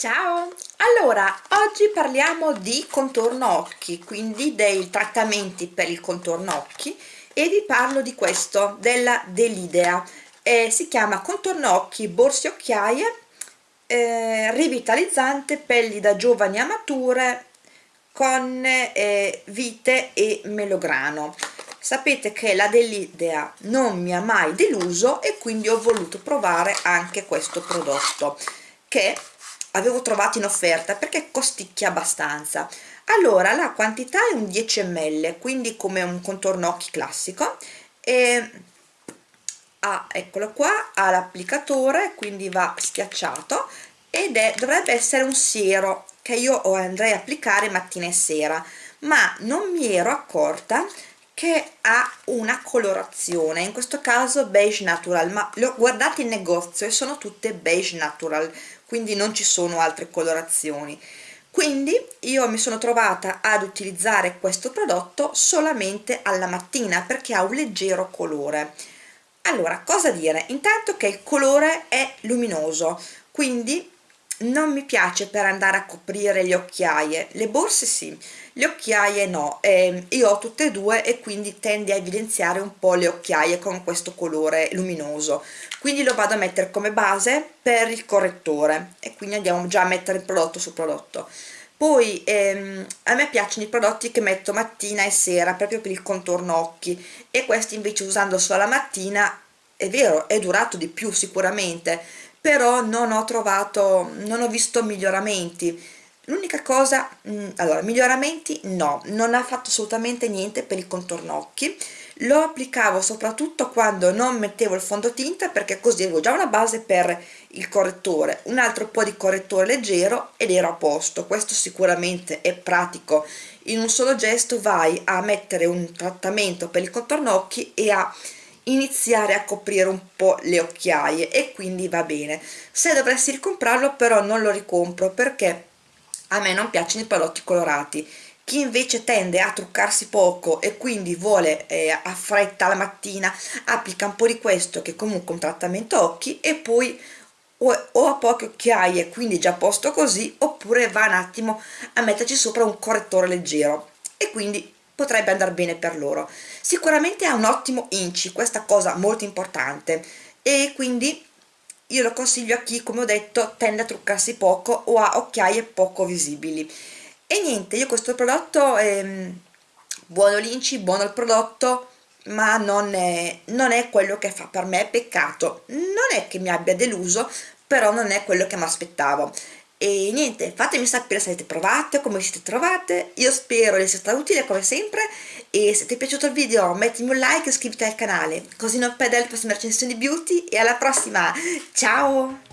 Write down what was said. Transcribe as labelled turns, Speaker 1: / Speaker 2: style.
Speaker 1: Ciao! Allora, oggi parliamo di contorno occhi, quindi dei trattamenti per il contorno occhi e vi parlo di questo, della Delidea. Eh, si chiama contorno occhi borse occhiaie, eh, rivitalizzante, pelli da giovani a mature con eh, vite e melograno. Sapete che la Delidea non mi ha mai deluso e quindi ho voluto provare anche questo prodotto che avevo trovato in offerta perché costicchia abbastanza. Allora la quantità è un 10 ml quindi come un contorno occhi classico e ha, eccolo qua, ha l'applicatore quindi va schiacciato ed è, dovrebbe essere un siero che io andrei a applicare mattina e sera ma non mi ero accorta che ha una colorazione in questo caso beige natural. Ma le ho guardate in negozio e sono tutte beige natural quindi non ci sono altre colorazioni. Quindi io mi sono trovata ad utilizzare questo prodotto solamente alla mattina perché ha un leggero colore. Allora cosa dire? Intanto che il colore è luminoso quindi non mi piace per andare a coprire le occhiaie. Le borse sì le occhiaie no. Eh, io ho tutte e due e quindi tende a evidenziare un po' le occhiaie con questo colore luminoso. Quindi lo vado a mettere come base per il correttore e quindi andiamo già a mettere il prodotto sul prodotto. Poi ehm, a me piacciono i prodotti che metto mattina e sera proprio per il contorno occhi e questi invece usando solo la mattina è vero è durato di più sicuramente però non ho trovato non ho visto miglioramenti. L'unica cosa mh, mm, allora miglioramenti no non ha fatto assolutamente niente per il contorno occhi. Lo applicavo soprattutto quando non mettevo il fondotinta perché così avevo già una base per il correttore un altro po' di correttore leggero ed ero a posto. Questo sicuramente è pratico. In un solo gesto vai a mettere un trattamento per il contorno occhi e a iniziare a coprire un po' le occhiaie e quindi va bene. Se dovessi ricomprarlo però non lo ricompro perché a me non piacciono i prodotti colorati. Chi invece tende a truccarsi poco e quindi vuole eh, a fretta la mattina applica un po' di questo che è comunque un trattamento occhi e poi o, ha poche occhiaie quindi già posto così oppure va un attimo a metterci sopra un correttore leggero. E quindi potrebbe andare bene per loro. Sicuramente ha un ottimo inci questa cosa molto importante. E quindi io lo consiglio a chi come ho detto tende a truccarsi poco o ha occhiaie poco visibili. E niente io questo prodotto è buono l'inci buono il prodotto ma non è, non è quello che fa per me peccato. Non è che mi abbia deluso però non è quello che mi aspettavo e niente fatemi sapere se avete provato come siete trovate. Io spero di essere stata utile come sempre. E se ti è piaciuto il video mettimi un like e iscriviti al canale così non perdere le prossime recensioni beauty. E alla prossima! Ciao